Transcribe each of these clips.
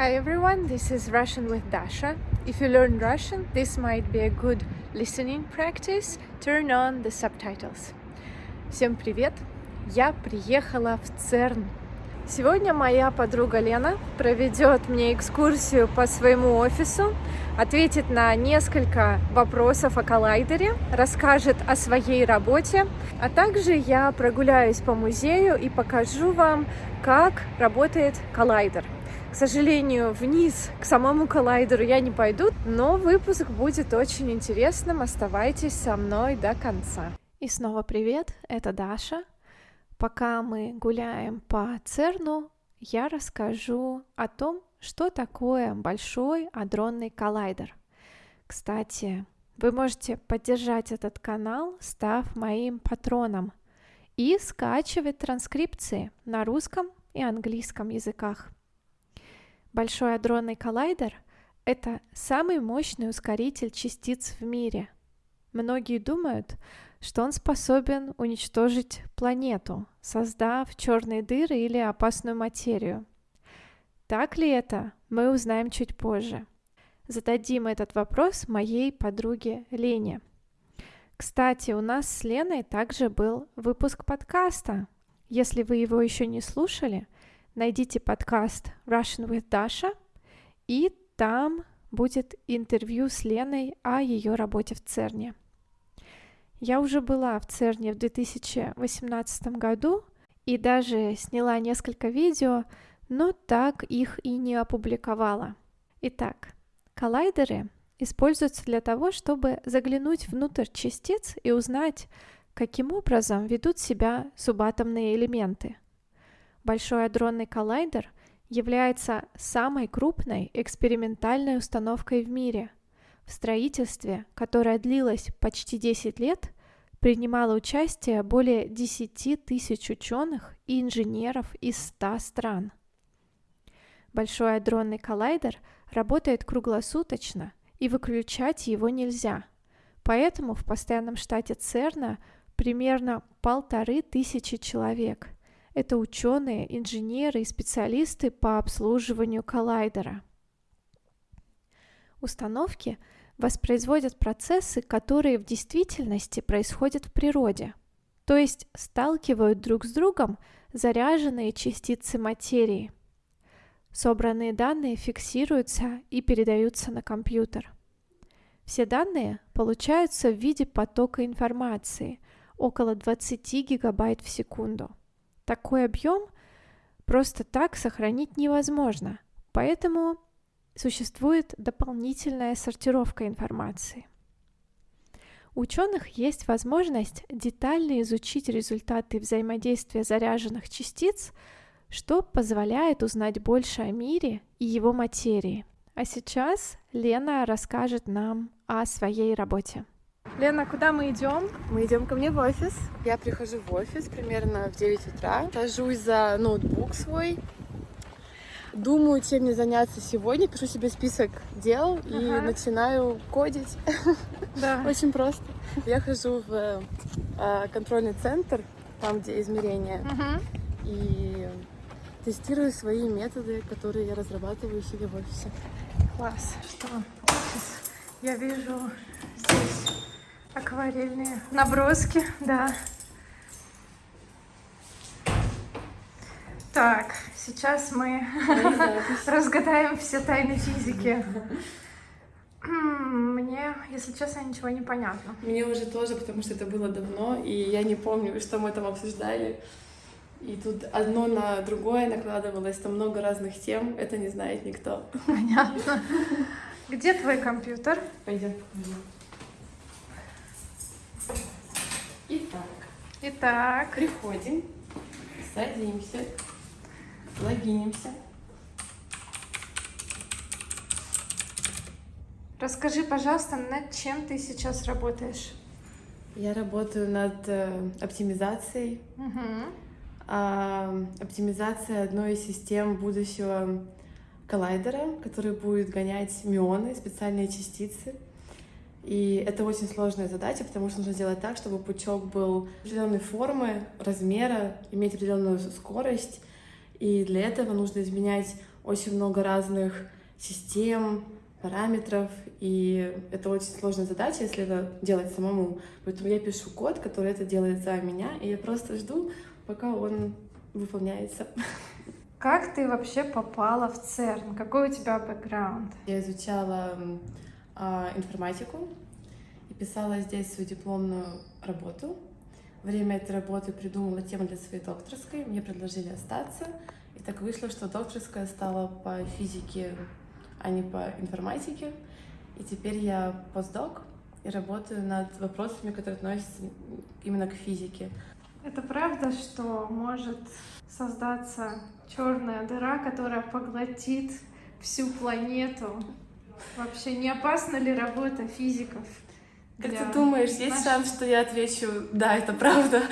Hi everyone, this is Russian with Dasha. If you learn Russian, this might be a good listening practice. Turn on the subtitles. Всем привет! Я приехала в ЦЕРН. Сегодня моя подруга Лена проведет мне экскурсию по своему офису, ответит на несколько вопросов о коллайдере, расскажет о своей работе, а также я прогуляюсь по музею и покажу вам, как работает коллайдер. К сожалению, вниз к самому коллайдеру я не пойду, но выпуск будет очень интересным. Оставайтесь со мной до конца. И снова привет, это Даша. Пока мы гуляем по ЦЕРНу, я расскажу о том, что такое большой адронный коллайдер. Кстати, вы можете поддержать этот канал, став моим патроном, и скачивать транскрипции на русском и английском языках. Большой адронный коллайдер — это самый мощный ускоритель частиц в мире. Многие думают, что он способен уничтожить планету, создав черные дыры или опасную материю. Так ли это, мы узнаем чуть позже. Зададим этот вопрос моей подруге Лене. Кстати, у нас с Леной также был выпуск подкаста. Если вы его еще не слушали — найдите подкаст Russian with Dasha, и там будет интервью с Леной о ее работе в ЦЕРНе. Я уже была в ЦЕРНе в 2018 году и даже сняла несколько видео, но так их и не опубликовала. Итак, коллайдеры используются для того, чтобы заглянуть внутрь частиц и узнать, каким образом ведут себя субатомные элементы – Большой адронный коллайдер является самой крупной экспериментальной установкой в мире. В строительстве, которое длилось почти 10 лет, принимало участие более 10 тысяч ученых и инженеров из 100 стран. Большой адронный коллайдер работает круглосуточно, и выключать его нельзя. Поэтому в постоянном штате ЦЕРНа примерно полторы тысячи человек – это ученые, инженеры и специалисты по обслуживанию коллайдера. Установки воспроизводят процессы, которые в действительности происходят в природе, то есть сталкивают друг с другом заряженные частицы материи. Собранные данные фиксируются и передаются на компьютер. Все данные получаются в виде потока информации, около 20 гигабайт в секунду – такой объем просто так сохранить невозможно, поэтому существует дополнительная сортировка информации. У ученых есть возможность детально изучить результаты взаимодействия заряженных частиц, что позволяет узнать больше о мире и его материи. А сейчас Лена расскажет нам о своей работе. Лена, куда мы идем? Мы идем ко мне в офис. Я прихожу в офис примерно в 9 утра, сажусь за ноутбук свой, думаю, чем мне заняться сегодня, пишу себе список дел ага. и начинаю кодить. Да. Очень просто. Я хожу в э, контрольный центр, там, где измерения, угу. и тестирую свои методы, которые я разрабатываю себе в офисе. Класс. Что? Я вижу здесь акварельные наброски, да. Так, сейчас мы разгадаем все тайны физики. Мне, если честно, ничего не понятно. Мне уже тоже, потому что это было давно, и я не помню, что мы там обсуждали. И тут одно на другое накладывалось, там много разных тем, это не знает никто. Понятно. Где твой компьютер? Пойдем. Итак. Итак. Приходим, садимся, логинимся. Расскажи, пожалуйста, над чем ты сейчас работаешь? Я работаю над э, оптимизацией. Угу. Оптимизация одной из систем будущего коллайдера, который будет гонять мионы, специальные частицы. И это очень сложная задача, потому что нужно сделать так, чтобы пучок был определенной формы, размера, иметь определенную скорость. И для этого нужно изменять очень много разных систем, параметров, и это очень сложная задача, если это делать самому. Поэтому я пишу код, который это делает за меня, и я просто жду, пока он выполняется. Как ты вообще попала в ЦЕРН? Какой у тебя бэкграунд? Я изучала информатику и писала здесь свою дипломную работу. Время этой работы придумала тему для своей докторской, мне предложили остаться. И так вышло, что докторская стала по физике, а не по информатике. И теперь я постдок и работаю над вопросами, которые относятся именно к физике. Это правда, что может создаться черная дыра, которая поглотит всю планету? Вообще не опасна ли работа физиков? Как ты думаешь, есть нашей... шанс, что я отвечу, да, это правда?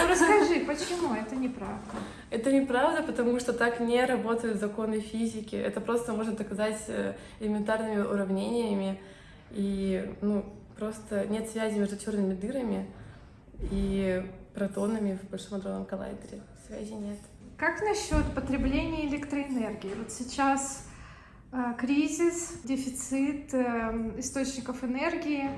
Ну расскажи, почему это неправда? Это неправда, потому что так не работают законы физики. Это просто можно доказать э, элементарными уравнениями. И ну, просто нет связи между черными дырами и протонами в Большом адронном коллайдере. Связи нет. Как насчет потребления электроэнергии? Вот сейчас кризис, дефицит э, источников энергии.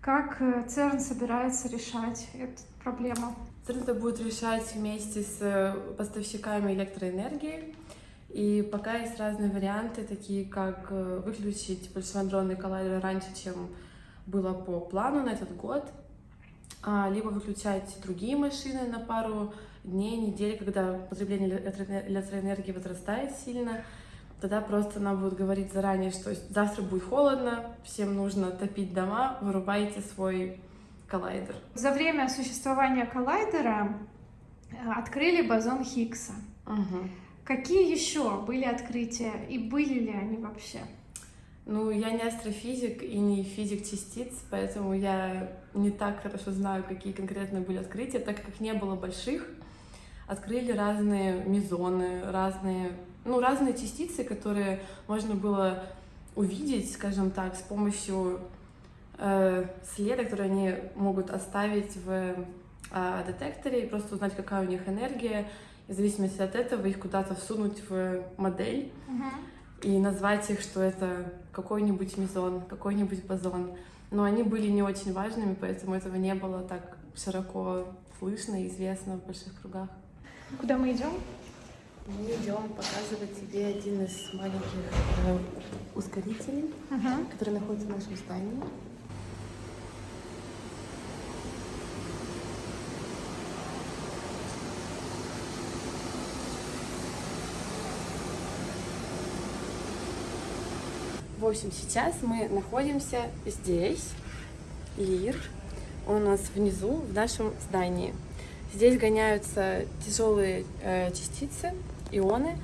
Как э, ЦЕРН собирается решать эту проблему? ЦЕРН это будет решать вместе с э, поставщиками электроэнергии. И пока есть разные варианты, такие как э, выключить Большой адронный коллайдер раньше, чем было по плану на этот год, а, либо выключать другие машины на пару дней, недель, когда потребление электроэнергии возрастает сильно, тогда просто нам будут говорить заранее, что завтра будет холодно, всем нужно топить дома, вырубайте свой коллайдер. За время существования коллайдера э, открыли бозон Хиггса. Угу. Какие еще были открытия и были ли они вообще? Ну, я не астрофизик и не физик частиц, поэтому я не так хорошо знаю, какие конкретно были открытия, так как их не было больших. Открыли разные мезоны, разные, ну, разные частицы, которые можно было увидеть, скажем так, с помощью э, следа, который они могут оставить в э, детекторе и просто узнать, какая у них энергия, и в зависимости от этого их куда-то всунуть в модель. Uh-huh и назвать их, что это какой-нибудь мезон, какой-нибудь бозон. Но они были не очень важными, поэтому этого не было так широко слышно и известно в больших кругах. Куда мы идем? Мы идем показывать тебе один из маленьких э, ускорителей, uh-huh. который находится в нашем здании. В общем, сейчас мы находимся здесь, Лир, он у нас внизу, в нашем здании. Здесь гоняются тяжелые э, частицы, ионы,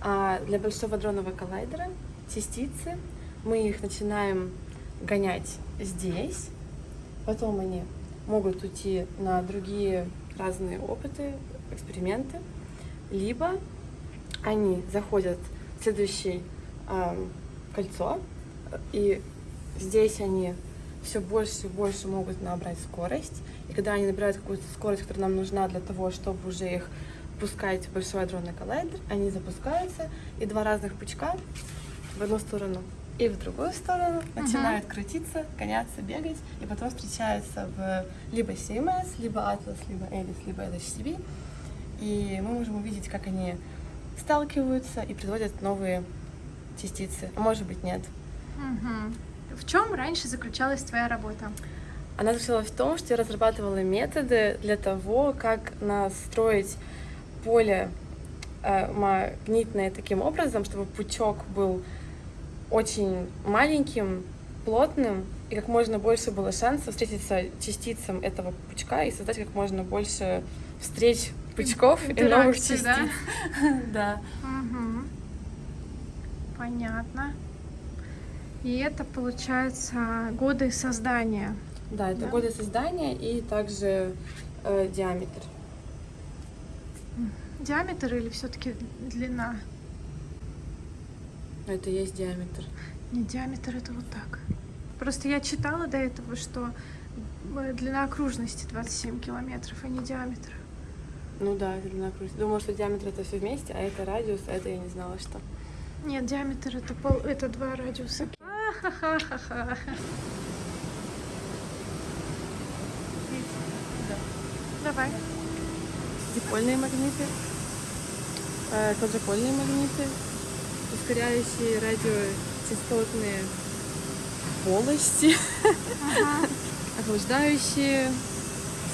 а для Большого дронового коллайдера частицы мы их начинаем гонять здесь, потом они могут уйти на другие разные опыты, эксперименты, либо они заходят в следующий э, кольцо, и здесь они все больше и больше могут набрать скорость. И когда они набирают какую-то скорость, которая нам нужна для того, чтобы уже их пускать в большой адронный коллайдер, они запускаются, и два разных пучка в одну сторону и в другую сторону начинают крутиться, гоняться, бегать, и потом встречаются в либо CMS, либо Atlas, либо Alice, либо LHCb, и мы можем увидеть, как они сталкиваются и производят новые частицы, а может быть нет. Угу. В чем раньше заключалась твоя работа? Она заключалась в том, что я разрабатывала методы для того, как настроить поле э, магнитное таким образом, чтобы пучок был очень маленьким, плотным, и как можно больше было шансов встретиться частицам этого пучка и создать как можно больше встреч пучков и новых частиц. Да. да. Понятно. И это, получается, годы создания. Да, это да? годы создания и также э, диаметр. Диаметр или все-таки длина? Это есть диаметр. Не диаметр, это вот так. Просто я читала до этого, что э, длина окружности 27 километров, а не диаметр. Ну да, длина крутится. Думала, что диаметр это все вместе, а это радиус, а это я не знала, что. Нет, диаметр это пол, это два радиуса. Давай. Дипольные магниты, э, квадропольные магниты, ускоряющие радиочастотные полости, Ага. охлаждающие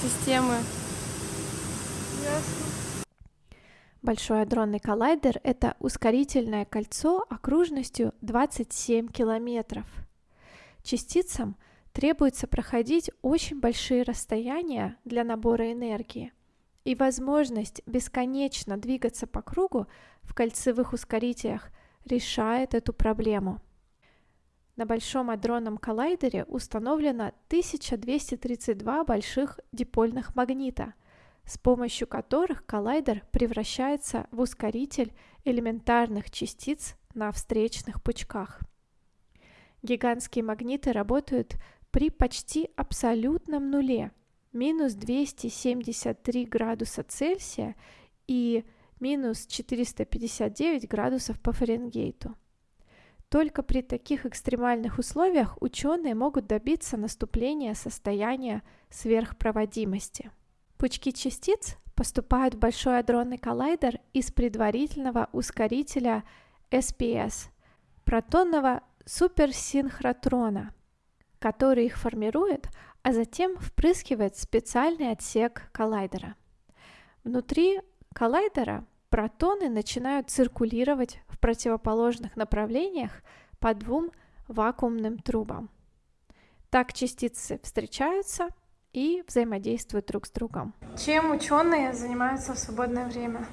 системы. Ясно. Большой адронный коллайдер — это ускорительное кольцо окружностью 27 километров. Частицам требуется проходить очень большие расстояния для набора энергии, и возможность бесконечно двигаться по кругу в кольцевых ускорителях решает эту проблему. На Большом адронном коллайдере установлено 1232 больших дипольных магнита, с помощью которых коллайдер превращается в ускоритель элементарных частиц на встречных пучках. Гигантские магниты работают при почти абсолютном нуле, минус 273 градуса Цельсия и минус 459 градусов по Фаренгейту. Только при таких экстремальных условиях ученые могут добиться наступления состояния сверхпроводимости. Пучки частиц поступают в Большой адронный коллайдер из предварительного ускорителя SPS – протонного суперсинхротрона, который их формирует, а затем впрыскивает в специальный отсек коллайдера. Внутри коллайдера протоны начинают циркулировать в противоположных направлениях по двум вакуумным трубам. Так частицы встречаются и взаимодействуют друг с другом. Чем ученые занимаются в свободное время?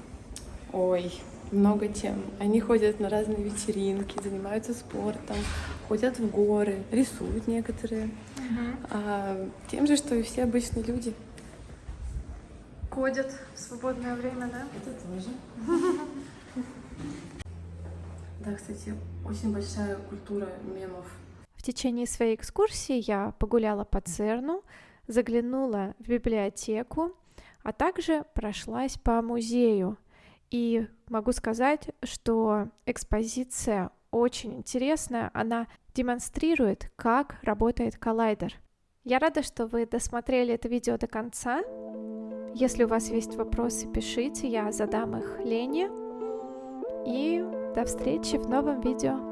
Ой, много тем. Они ходят на разные вечеринки, занимаются спортом, ходят в горы, рисуют некоторые. А, тем же, что и все обычные люди. Ходят в свободное время, да? Это тоже. Да, кстати, очень большая культура мемов. В течение своей экскурсии я погуляла по ЦЕРНу, заглянула в библиотеку, а также прошлась по музею. И могу сказать, что экспозиция очень интересная, она демонстрирует, как работает коллайдер. Я рада, что вы досмотрели это видео до конца. Если у вас есть вопросы, пишите, я задам их Лене. И до встречи в новом видео.